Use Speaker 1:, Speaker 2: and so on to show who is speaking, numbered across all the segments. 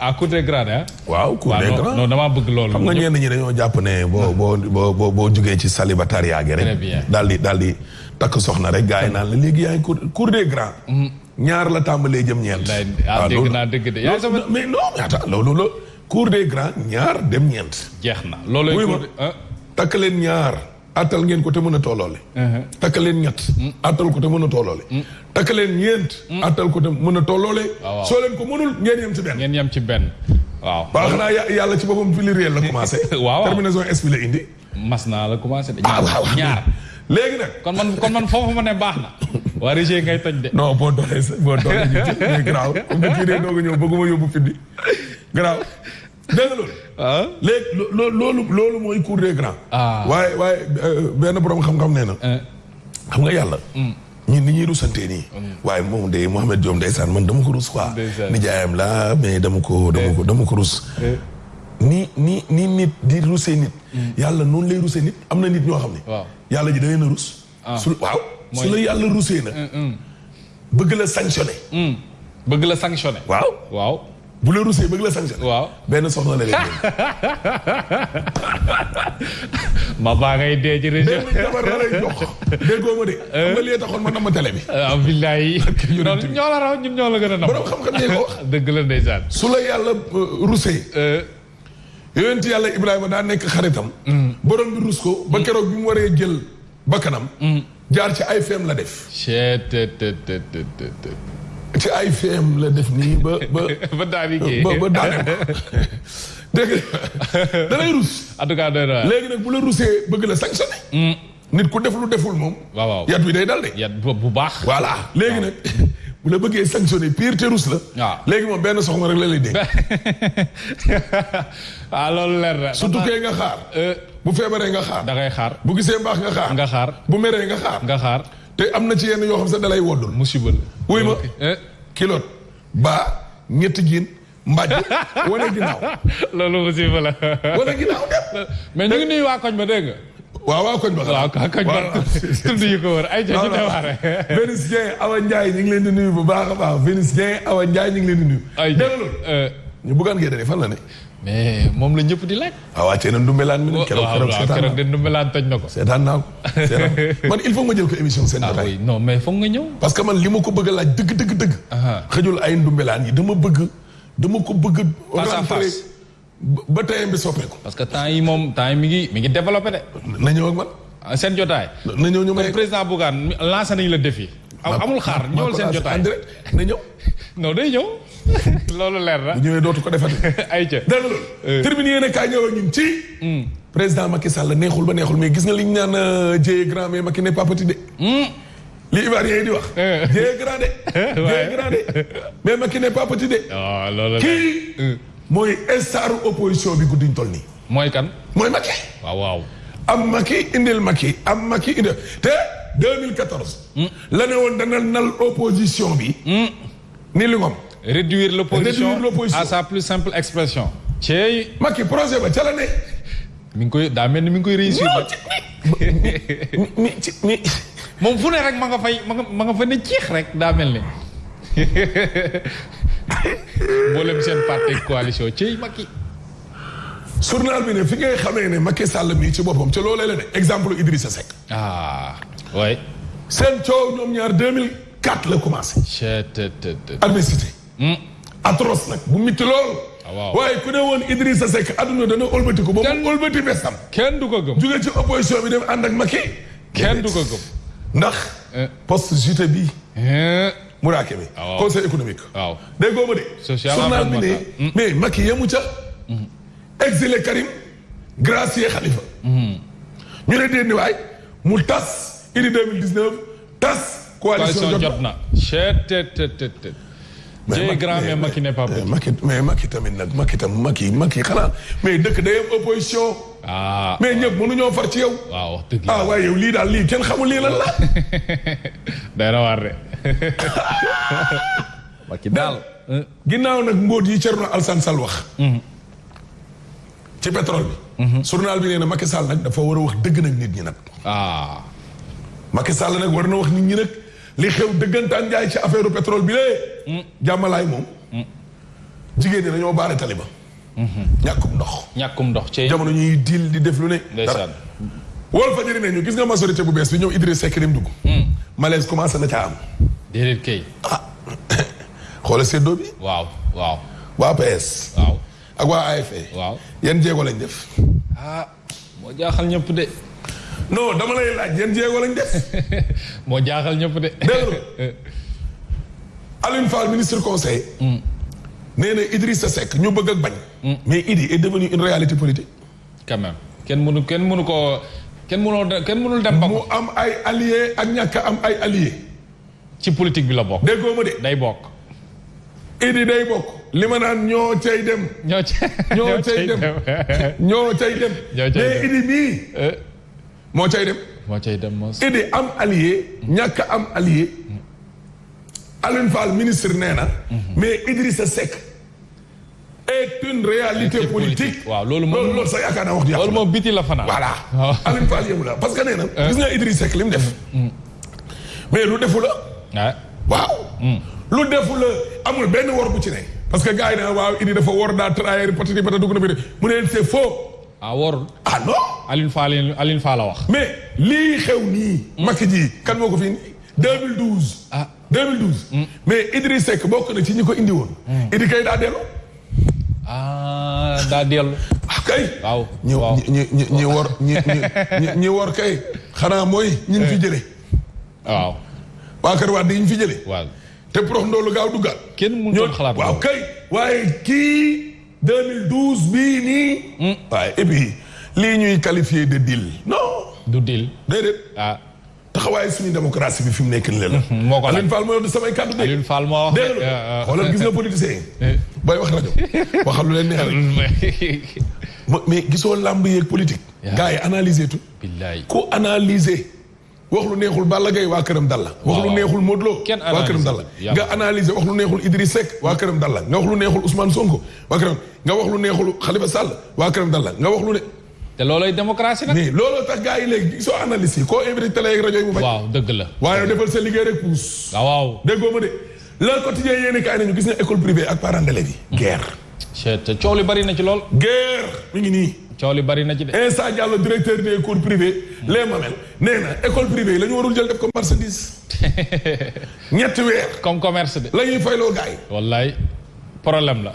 Speaker 1: ah
Speaker 2: cour des grands
Speaker 1: ah.
Speaker 2: waaw cour des grands
Speaker 1: non damaa bëgg loolu.
Speaker 2: xam nga ñenn ñi dañoo jàpp ne boo boo boo boo jugee ci célibatariat gi rek. daal di daal di takk soxna rek gars yi naan la léegi yaa ngi cour cour des grands. Mm-hmm. ñaar la tàmbalee jëm ñeent.
Speaker 1: waaw ah, dégg naa dëgg de yaa sama
Speaker 2: mais non ñaata loolu la cour des grands ñaar dem ñeent.
Speaker 1: jeex na looloo
Speaker 2: takk leen ñaar. attal ngeen ko te mën a tooloole uh-huh. takk leen ñett mm. attal ko te mën a tooloole mm. takk leen ñeent mm. attal ko te mën a
Speaker 1: tooloole ah,
Speaker 2: soo leen ko mënul ngeen yem ci benn
Speaker 1: ngeen yem ci benn waaw
Speaker 2: waaw xanaa yàlla ci boppam fili réel la commencé
Speaker 1: waaw
Speaker 2: terminaison es bi la indi
Speaker 1: mas naa la commencé de
Speaker 2: ah,
Speaker 1: ñaar ñaar
Speaker 2: léegi nag
Speaker 1: kon man kon man foofu ma ne baax na waa Régé ngay toj de
Speaker 2: non boo doxee boo doxee ñu ci garaaw comme que kii dee dooga ñëw bëgguma yóbbu fiddi garaaw dégg nga loolu.
Speaker 1: ah
Speaker 2: léegi loolu loolu mooy cour des grands.
Speaker 1: Ah.
Speaker 2: waaye waaye euh, benn borom xam-xam nee na.
Speaker 1: Eh.
Speaker 2: xam nga yàlla. Hmm. ñun ni ñuy rusantee nii. Hmm. waaye moom de Mouhamed Diom ndeysaan man dama ko rus quoi. nijaayam la mais dama ko dama ko eh. dama ko rus. Eh. ni ni ni nit di rusee nit. Hmm. yàlla noonu lay rusee nit am na nit ñoo xam ne. yàlla ji da leen a rus. Ah. su waaw su la yàlla rusee nag. Mm, mm. bëgg la sanctionné.
Speaker 1: Mm. bëgg la sanctionné.
Speaker 2: waaw
Speaker 1: waaw.
Speaker 2: bu la rusee bëgg la sanctionné.
Speaker 1: waaw
Speaker 2: benn soxna la leen
Speaker 1: ma baa ngay dee ci région.
Speaker 2: benn jabar la lay jox. déggoo ma de. xam nga lii taxoon ma namm télé bi.
Speaker 1: waaw ah, billaay. ñoo la raw ñun ñoo la gën a nam.
Speaker 2: borom xam-xam ne ko wax.
Speaker 1: dëgg la ndeysaan.
Speaker 2: su la yàlla euh, rusee.
Speaker 1: Euh.
Speaker 2: yonent yàlla Ibrahima daa nekk xaritam. Mm. borom bi rus ko ba mm. keroog bi mu waree jël bakkanam. Mm. jaar ci ay feem la def. ci ay feem la def nii ba ba.
Speaker 1: ba daal
Speaker 2: ba ba daal dégg nga da lay rus.
Speaker 1: en tout cas doy na
Speaker 2: léegi nag bu la rusee bëgg la sanctionné. nit ku def lu deful moom.
Speaker 1: waaw waaw
Speaker 2: yat wi day dal de.
Speaker 1: yat bu baax.
Speaker 2: voilà léegi nag. bu la bëggee sanctionné pire te rus la.
Speaker 1: waaw
Speaker 2: léegi moom benn soxna rek la lay dégg.
Speaker 1: ah loolu leer na.
Speaker 2: su tukkee nga xaar.
Speaker 1: Euh,
Speaker 2: bu feebaree nga xaar.
Speaker 1: da ngay xaar
Speaker 2: bu gisee mbaax nga xaar.
Speaker 1: nga xaar
Speaker 2: bu meree nga xaar.
Speaker 1: nga xaar
Speaker 2: te am na ci yenn yoo xam sax dalay woddul.
Speaker 1: musiba la
Speaker 2: wuy ma.
Speaker 1: Eh.
Speaker 2: kilot ba ñetti jiin. mbàjj wane ginnaaw.
Speaker 1: loolu musiba la.
Speaker 2: wane ginnaaw dem.
Speaker 1: mais ñu ngi nuyu waa koñ ba dégg nga.
Speaker 2: waaw waaw koñ ba
Speaker 1: waaw koñ ba tudd yu ko wër ay ja ñu dewaare
Speaker 2: Vénus Dieng Awa Ndiaye ñu ngi leen di nuyu bu baax a baax Vénus Dieng Awa Ndiaye ñu ngi leen di nuyu dégg nga loolu
Speaker 1: euh.
Speaker 2: ñu bëggaan ngay dane fan la ne
Speaker 1: mais moom la ñëpp di laaj
Speaker 2: waaw ah, waa Thiel Ndoumbelane mi ne keroog keroog seetaan naa keroog
Speaker 1: de Ndoumbelane toj na ko.
Speaker 2: seetaan naa ko man il faut nga jël ko émission seen
Speaker 1: ah
Speaker 2: jotaay.
Speaker 1: non mais foog nga ñëw.
Speaker 2: parce que man li ma ko bëgg a laaj dëgg dëgg dëgg. xëjul ay Ndoumbelane yi dama bëgg dama ko bëgg.
Speaker 1: face à face
Speaker 2: ba tey bi soppeeku.
Speaker 1: parce que temps yi moom temps yi mi ngi mi ngi développé de.
Speaker 2: na ñëw ak man.
Speaker 1: Ah, seen jotaay.
Speaker 2: na ñëw ñu may kon
Speaker 1: président Bougane lancé nañu la défi. amul xaar ñëwal seen jotaay
Speaker 2: na ñëw.
Speaker 1: non day ñëw loolu leer na.
Speaker 2: bu ñëwee dootu ko defati.
Speaker 1: ay ca
Speaker 2: dégg nga euh. terminé yéen a kaay ñëw ak ñun ci. Hmm. président Macky Sall neexul ba neexul mais gis nga li ñu naan euh, Dieye grand mais Macky n'est pas petit de. Hmm. li Ivoirien yi di wax. Euh. Dieye grand de. Dieye grand de mais Macky n'est pas petit de.
Speaker 1: waaw ah, loolu la
Speaker 2: kii. mooy star opposition bi guddiñ toll nii.
Speaker 1: mooy kan.
Speaker 2: mooy Macky.
Speaker 1: waaw waaw.
Speaker 2: am Macky indil Macky am Macky indil te 2014. Hmm. la ne woon dana nal opposition bi. Hmm. ni li ngom.
Speaker 1: réduire l'opposition à sa plus simple expression. cey
Speaker 2: Macky projet ba ca la ne.
Speaker 1: mi ngi koy daa mel ni mi ngi koy réussir.
Speaker 2: mi ci mi.
Speaker 1: moom fu ne rek ma nga fay ma nga ma nga fa ne ciix rek daa mel ni. mboolem seen parti coalition ci Macky.
Speaker 2: journal bi ne fi ngay xamee ne Macky Sall mii ci boppam ca loolee la ne exemple Idrissa Seck.
Speaker 1: ah oui.
Speaker 2: seen coow ñoom ñaar 2004 la commencé. adversité. Hmm. atroce nag bu mitti lool.
Speaker 1: Ah, waaw
Speaker 2: waaye ku ne woon Idrissa Seck adduna dana ëlbati ko.
Speaker 1: kenn ba
Speaker 2: mu ëlbati bestam.
Speaker 1: kenn du ko gëm.
Speaker 2: jóge ci opposition bi dem ànd ak Macky.
Speaker 1: kenn du ko gëm.
Speaker 2: ndax.
Speaker 1: Eh.
Speaker 2: poste JT bi. Eh.
Speaker 1: Muraake bi.
Speaker 2: Ah, conseil économique.
Speaker 1: waaw
Speaker 2: déggoo ma de.
Speaker 1: social
Speaker 2: bi ne
Speaker 1: hmm.
Speaker 2: mais Macky yemu ca. Hmm. exilé Karim. gracier Khalifa. Hmm. ñu ne déedéet waay mu tas indi 2019 tas. coalition jot
Speaker 1: na mais grand mais Macky n'est pas petit.
Speaker 2: Macky mais Macky tamit nag Macky tam Macky Macky xanaa mais dëkk day am opposition.
Speaker 1: ah
Speaker 2: mais ñëpp mënuñoo far ci yow.
Speaker 1: waaw wax dëgg
Speaker 2: ah waaye yow lii daal lii kenn xamul lii lan la.
Speaker 1: day rawaat de. Macky daal.
Speaker 2: ginnaaw nag mbóot yi Thierno Alassane Sall wax. Mm-hmm. ci pétrole bi. Mhm. journal bi nee na Macky Sall nag dafa war a wax dëgg nag nit ñi nag.
Speaker 1: ah.
Speaker 2: Macky Sall nag war na wax nit ñi nag li xew dëggantaan jaay ci affaire pétrole bi lee. Mm. jàmmalaay moom. Mm. jigéen ñi dañoo baare taliba. Mm-hmm. ñàkkum ndox.
Speaker 1: ñàkkum ndox ci
Speaker 2: jamono ñuy diil di def lu ne.
Speaker 1: ndeysaan
Speaker 2: wol fa jëri nañu gis nga majorité bu bees bi ñëw Idriss Seck dem dugg. Mm. malaise commencé na caa am.
Speaker 1: déedéet kay.
Speaker 2: ah xoolal séddoo bi.
Speaker 1: waaw waaw.
Speaker 2: waa PS.
Speaker 1: waaw
Speaker 2: ak waa AFP. E.
Speaker 1: waaw
Speaker 2: yan jéego lañ def.
Speaker 1: ah moo jaaxal ñëpp de.
Speaker 2: non dama lay laaj yan jéego lañ def.
Speaker 1: moo jaaxal ñëpp de.
Speaker 2: dégg Alioune Fall ministre conseil. Mm. nee na Idrissa Seck ñu bëgg ak bañ. Mm. mais Idi est devenu une réalité politique.
Speaker 1: quand même kenn mënu kenn mënu ko kenn mënoo kenn mënul dem ba
Speaker 2: mu am ay alliés ak ñàkk am ay alliés.
Speaker 1: ci politique bi la bokk.
Speaker 2: déggoo ma de.
Speaker 1: day bokk.
Speaker 2: Idi day bokk. li ma naan ñoo cay dem.
Speaker 1: ñoo cay
Speaker 2: ñoo cay dem ñoo cay dem.
Speaker 1: ñoo cay dem mais
Speaker 2: Idi mii. Eh. moo cay dem.
Speaker 1: moo cay dem mos.
Speaker 2: Idi am allié. ñàkk am allié. Alioune Fall ministre nee na. Mhm. mais Idrissa Seck. est une réalité politique.
Speaker 1: waaw loolu moom
Speaker 2: loolu sax yaakaar naa wax.
Speaker 1: loolu moom biti la fanaan.
Speaker 2: voilà Alioune Fall yëngu la parce que nee na. Euh. gis nga Idriss Seck li mu def. Mm. mais lu defu la. waaw. Mm. lu defu la amul benn wor bu ci ne. parce que gars yi naan waaw Idi dafa wor daa trahir patati patata dugg na bi mu ne c'est faux.
Speaker 1: ah worul.
Speaker 2: ah non.
Speaker 1: Alioune Fall Alioune Fall la wax.
Speaker 2: mais lii xew nii. Mm. Macky ji kan moo ko fi indi 2012.
Speaker 1: ah.
Speaker 2: 2012. Hmm. mais Idriss Seck bokk na ci ñi ko indi woon. Hmm. Idi kay daa dellu.
Speaker 1: ah daa dellu.
Speaker 2: ah kay.
Speaker 1: waaw waaw
Speaker 2: ñi ñi ñi war ñi ñi ñi war kay. xanaa mooy ñi ñu fi eh. jëlee.
Speaker 1: waaw.
Speaker 2: waa Kër Wade yi ñu fi jëlee.
Speaker 1: waaw
Speaker 2: te prox ndoolu gaaw duggaat.
Speaker 1: kenn mënutoon xalaat
Speaker 2: waaw kay. waaye kii 2012 bii nii. Hmm. waaye et puis lii ñuy qualifié de deal. non.
Speaker 1: du deal
Speaker 2: déedéet.
Speaker 1: ah.
Speaker 2: taxawaayu suñu démocratie bi fi mu nekk nii la.
Speaker 1: Mhm, moo ko
Speaker 2: Alioune Fall moo yor samay kàddu de.
Speaker 1: Alioune Fall moo wax
Speaker 2: dégg nga euh, euh. xoolal gis nga politicien yi. Eh. booy wax rajo waxal lu leen neex rek. mais gisoo làmb yeeg politique. gars yi analyser tout.
Speaker 1: billaay
Speaker 2: ku analyser. wax lu neexul Balla Gaye waa këram dal la. wax lu neexul Modou Lo.
Speaker 1: kenn
Speaker 2: waa këram dal la nga analyser wax lu neexul Idriss Seck waa këram dal la nga wax lu neexul Ousmane Sonko waa këram nga wax lu neexul Khalifa Sall waa këram dal la nga wax lu ne.
Speaker 1: te loolooy démocratie nag.
Speaker 2: mais looloo tax gars yi léegi soo analyse yi koo invité télé ak rajo yi mu bañ.
Speaker 1: waaw dëgg la.
Speaker 2: waaye defal sa liggéey rek puus.
Speaker 1: Ah, waaw
Speaker 2: déggoo ma de. le quotidien yéen kaay nañu gis na école privée ak parents d'élèves yi. Mm. guerre.
Speaker 1: te coow li bari na ci lool.
Speaker 2: guerre mi ngi nii.
Speaker 1: coow li bari na ci de.
Speaker 2: Insa Diallo directeur des écoles privées. Mm. les Mamel nee na école privée yi la ñu warul jël def ko marchandise. ñetti weer.
Speaker 1: comme commerce de.
Speaker 2: la ñuy fayloo gars yi.
Speaker 1: wallaay problème la.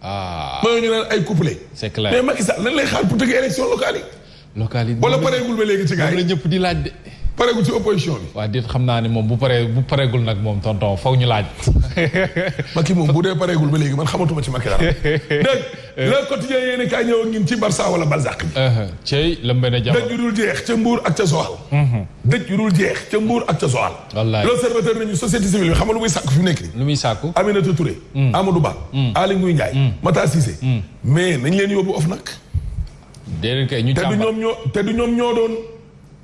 Speaker 2: ah mooy ñu naan ay couplé.
Speaker 1: c'est clair
Speaker 2: mais Macky Sall lan lay xaar pour tëgg élection locale yi.
Speaker 1: locale yi
Speaker 2: wala pareegul ba léegi ci gars
Speaker 1: yi la ñëpp di laaj de.
Speaker 2: pareegul ci opposition bi.
Speaker 1: waaw déet xam naa ne moom bu paree bu pareegul nag moom tonton faw ñu laaj.
Speaker 2: Macky moom bu dee pareegul ba léegi man xamatuma ci Macky dara. dégg le quotidien yéen a kaay ñëw ak ñun ci Barça wala Balzac. Uh-huh.
Speaker 1: Cey lëmbe na jamono
Speaker 2: dëj yu dul jeex ca Mbour ak ca Joal. Uh-huh. dëj yu dul jeex ca Mbour ak ca Joal.
Speaker 1: wallaay
Speaker 2: l'observateur nañu société civile bi xam nga lu muy sàkku fi mu nekk nii.
Speaker 1: lu muy sàkku
Speaker 2: Aminata Touré. Mm. Amadou Ba. Mm. Aly Ngouille Ndiaye. Mm. Matar Cissé. mais nañ leen yóbbu of nag.
Speaker 1: déedéet kay ñu
Speaker 2: te du ñoom ñoo te du ñoom ñoo doon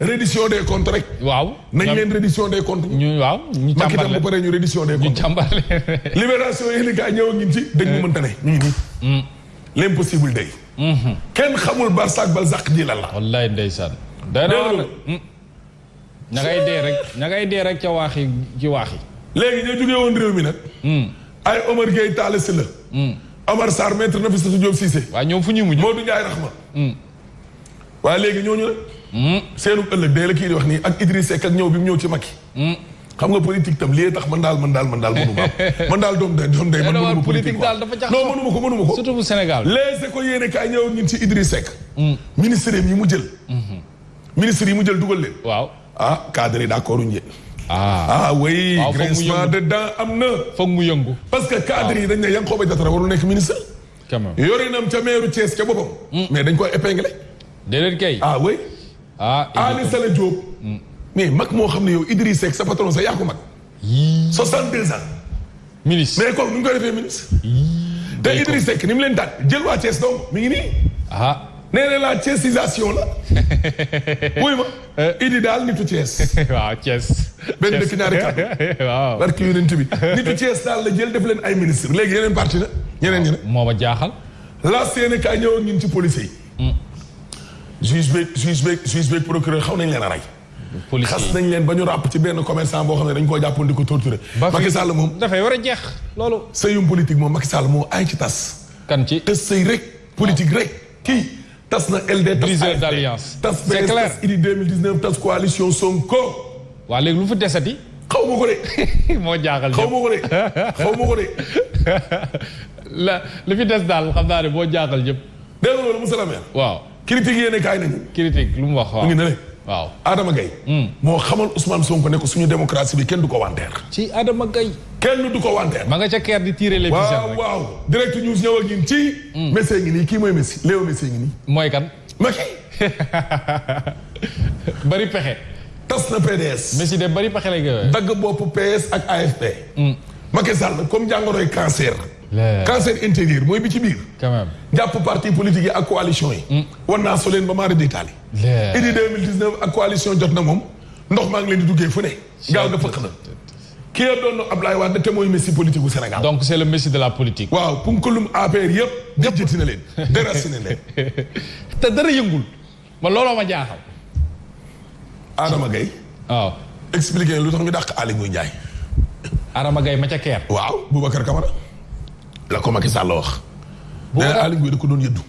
Speaker 2: reddition des comptes rek.
Speaker 1: waaw
Speaker 2: nañ leen reddition des comptes.
Speaker 1: ñu waaw ñu càmbar
Speaker 2: leen bu paree ñu reddition des comptes.
Speaker 1: ñu càmbar leen.
Speaker 2: libération yéen a ñëw ak ñun ci. dañ mu mënta ne ñu ngi nii. l'impossible day. Mm-hmm. kenn xamul barsaak balzaq ji lan la.
Speaker 1: wallaay ndeysaan. dara ña ngay dee rek ña ngay dee rek ca waax yi ci waax yi.
Speaker 2: léegi ñoo jógee woon réew mi nag. Hmm. ay Omar Gueye Talla Sylla. Hmm. Omar Sarr maître Nafissatou Diop Cissé.
Speaker 1: waaw ñoom fu ñuy mujj
Speaker 2: Modou Ndiaye Rahma. Hmm. waaye léegi ñooñu nag. Hmm. seenu ëllëg day la kii di wax nii ak Idriss Seck ak ñëw bi mu ñëw ci Macky. Hmm. xam nga politique tam lii tax man daal man daal man daal mënu ma man daal doom day doom day man mënu ma
Speaker 1: politique daal dafa jax
Speaker 2: non mënu ma ko mënu ma ko
Speaker 1: surtout bu Sénégal
Speaker 2: les éco yéene kaay ñëw ñun ci Idriss Seck ministre yi mu jël ministre yi mu jël dugal leen.
Speaker 1: waaw
Speaker 2: ah cadre yi d'accord uñu
Speaker 1: ah,
Speaker 2: ah oui grincement de dents am na.
Speaker 1: foog mu yëngu.
Speaker 2: parce que cadre yi dañ ne Yankhoba Diattara warul nekk ministre.
Speaker 1: quand même
Speaker 2: yorinam ca meeru Thiès ca boppam. Hmm. mais dañ koy épinglé.
Speaker 1: déedéet kay.
Speaker 2: ah oui.
Speaker 1: ah
Speaker 2: Aly Sale Diop. Hmm. mais mag moo xam ne yow Idriss Seck sa patron sa yaa ko mag. yii 62 ans.
Speaker 1: ministre
Speaker 2: mais kooku nu ñu koy defee ministre. yii te Idriss Seck ni mu leen daal jël waa Thiès donc mi ngi nii.
Speaker 1: ah.
Speaker 2: nee na la thiesisation la. wuy ma. Eh. Idi daal nitu Thiès.
Speaker 1: waaw Thiès.
Speaker 2: benn dëkk ñaari kàddu.
Speaker 1: waaw
Speaker 2: barki yonent bi nitu Thiès daal la jël def leen ay ministre léegi yeneen parti la ñeneen ñeneen.
Speaker 1: moo ma jaaxal.
Speaker 2: la CNK ñëwoon ñun ci police yi. Mm. juge beeg juge beeg juge beeg procureur xaw nañ leen a rey. xas nañ leen ba ñu ràpp ci benn commerçant boo xam ne dañ koo jàppoon di ko
Speaker 1: torturé.
Speaker 2: Macky Sall moom
Speaker 1: dafay war a jeex loolu.
Speaker 2: sëyum politique moom Macky Sall moo ay ci tas.
Speaker 1: kan ci
Speaker 2: te sëy rek. politique rek kii tas na LD. tas
Speaker 1: briseur d'alliance
Speaker 2: tas
Speaker 1: c'est clair
Speaker 2: tas Idy 2019 tas coalition Sonko.
Speaker 1: waa léegi lu fi desati.
Speaker 2: xaw ma ko de.
Speaker 1: moo jaaxal
Speaker 2: xaw ma ko de xaw ma ko de.
Speaker 1: la li fi des daal xam naa ne moo jaaxal ñëpp.
Speaker 2: dégg nga loolu monsieur le maire.
Speaker 1: waaw.
Speaker 2: critique yéene kaay nañu.
Speaker 1: critique lu mu wax
Speaker 2: waaw ngi ne
Speaker 1: waaw
Speaker 2: Adama Gaye hmm. moo xamal Ousmane Sonko ne ko suñu démocratie bi kenn du ko wanteer.
Speaker 1: ci Adama Gaye
Speaker 2: kenn du ko wanteer.
Speaker 1: ma nga ca keer di tirer les pigeons
Speaker 2: waaw waaw direct news ñëw ak ñun ci. Hmm. Messi ngi nii kii mooy Messi Léo Messi ngi nii.
Speaker 1: mooy kan.
Speaker 2: Macky.
Speaker 1: bari pexe.
Speaker 2: tas na PDS.
Speaker 1: Messi de bari pexe la
Speaker 2: dagg bopp PS ak AFP. Hmm. Macky Sall comme jàngoroy cancer. cancer intérieur mooy bi ci biir.
Speaker 1: quand même
Speaker 2: jàpp parti politique yi ak coalition yi. Mm. war naa so leen ba maa di
Speaker 1: taali.
Speaker 2: idi 2019 ak coalition jot na moom ndox maa ngi leen di duggee fu ne. gaaw nga fëq na. ki ya doon Abdoulaye Wade te mooy messi politique gu Sénégal.
Speaker 1: donc c'est le messi de la politique.
Speaker 2: waaw punkalum APR yëpp. yëpp jëjëti na leen déraciné leen.
Speaker 1: te dara yëngul. ma looloo ma jaaxal.
Speaker 2: Adama Gaye.
Speaker 1: waaw
Speaker 2: expliqué lu tax ñu dàq Aly Ngouille Ndiaye.
Speaker 1: Adama Gaye ma ca keer.
Speaker 2: waaw Boubacar Camara. la ko Macky Sall la wax. Boubacar nee Aly Ngouille da ko doon yëddu.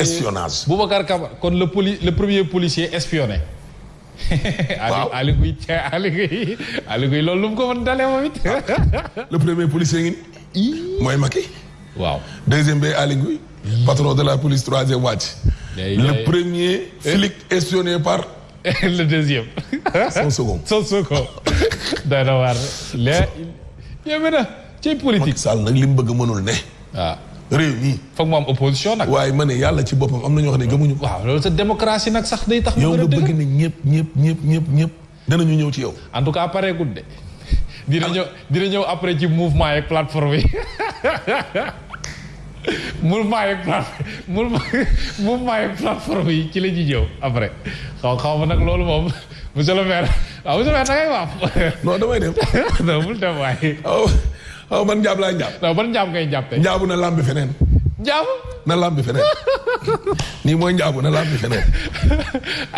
Speaker 2: espionnage.
Speaker 1: Boubacar Camara kon le poli le premier policier espionné.
Speaker 2: waaw
Speaker 1: Aly Ngouille ca Aly Ngouille Aly Ngouille loolu lu mu ko mën dalee moom it.
Speaker 2: le premier policier ngi. mooy Macky.
Speaker 1: waaw
Speaker 2: deuxième bi Aly Ngouille patron de la police troisième wàcc. le premier flic espionné par.
Speaker 1: le deuxième.
Speaker 2: son second
Speaker 1: son second. day na waar léegi. yéeme na ci politique.
Speaker 2: Macky Sall nag li mu bëgg mënul ne.
Speaker 1: waaw ah.
Speaker 2: réew mi.
Speaker 1: foog mu am opposition nag.
Speaker 2: waaye ma ne yàlla ci boppam am na ñoo xam ne gëmuñu.
Speaker 1: waaw loolu sa démocratie nag sax day tax.
Speaker 2: yow nga bëgg ne ñëpp ñëpp ñëpp ñëpp ñëpp. danañu ñëw ci yow.
Speaker 1: en tout cas pare gudd de. dina ñëw dina ñëw après ci mouvement yeeg plateforme yi mouvement yeeg plateforme mouvement yeeg plateforme yi ci la ñuy ñëw après xaw xaw ma nag loolu moom monsieur le maire waaw monsieur le maire da ngay wax.
Speaker 2: non damay dem.
Speaker 1: non bul dem waaye.
Speaker 2: xaw man njaab laay njaab.
Speaker 1: waaw ban njaab ngay njaab tey.
Speaker 2: njaabu na làmbi feneen.
Speaker 1: njaabu.
Speaker 2: na làmbi feneen nii mooy njaabu na làmbi feneen.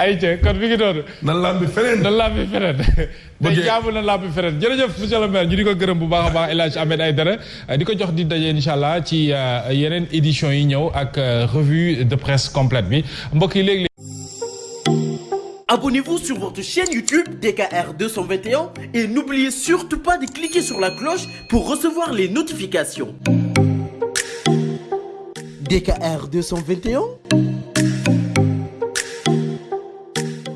Speaker 1: ay ca kon mi ngi doon.
Speaker 2: na làmbi feneen.
Speaker 1: na làmbi feneen. ba
Speaker 2: tey
Speaker 1: njaabu na làmbi feneen jërëjëf monsieur le maire ñu di ko gërëm bu baax a baax El Hadj Ahmed Aïdara di ko jox di daje incha allah ci euh, yeneen éditions yi ñëw ak euh, revue de presse complète bi mbokk yi léegi.
Speaker 3: Abonnez-vous sur votre chaîne YouTube DKR221 et n'oubliez surtout pas de cliquer sur la cloche pour recevoir les notifications. DKR221